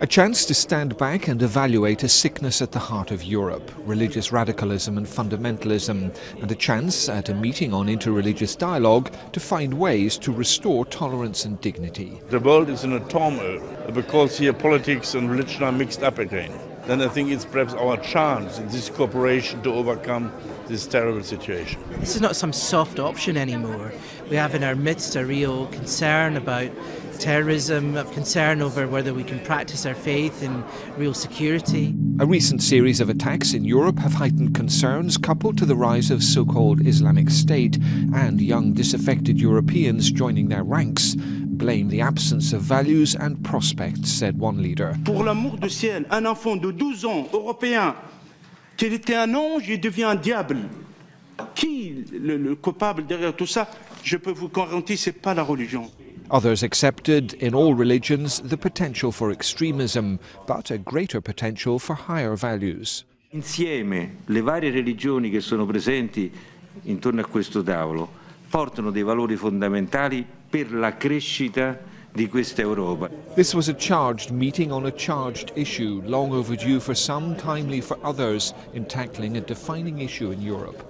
A chance to stand back and evaluate a sickness at the heart of Europe, religious radicalism and fundamentalism, and a chance at a meeting on interreligious dialogue to find ways to restore tolerance and dignity. The world is in a turmoil because here politics and religion are mixed up again. Then I think it's perhaps our chance in this cooperation to overcome this terrible situation. This is not some soft option anymore. We have in our midst a real concern about terrorism, of concern over whether we can practice our faith in real security. A recent series of attacks in Europe have heightened concerns coupled to the rise of so-called Islamic State and young disaffected Europeans joining their ranks blame the absence of values and prospects, said one leader. Pour l'amour du ciel, un enfant de 12 ans, européen, qu'il était un ange, il devient un diable. Qui le, le coupable derrière tout ça Je peux vous garantir, ce n'est pas la religion. Others accepted, in all religions, the potential for extremism, but a greater potential for higher values. Insieme le varie religioni che sono presenti intorno a questo tavolo portano dei valori fondamentali per la crescita di questa Europa. This was a charged meeting on a charged issue, long overdue for some, timely for others, in tackling a defining issue in Europe.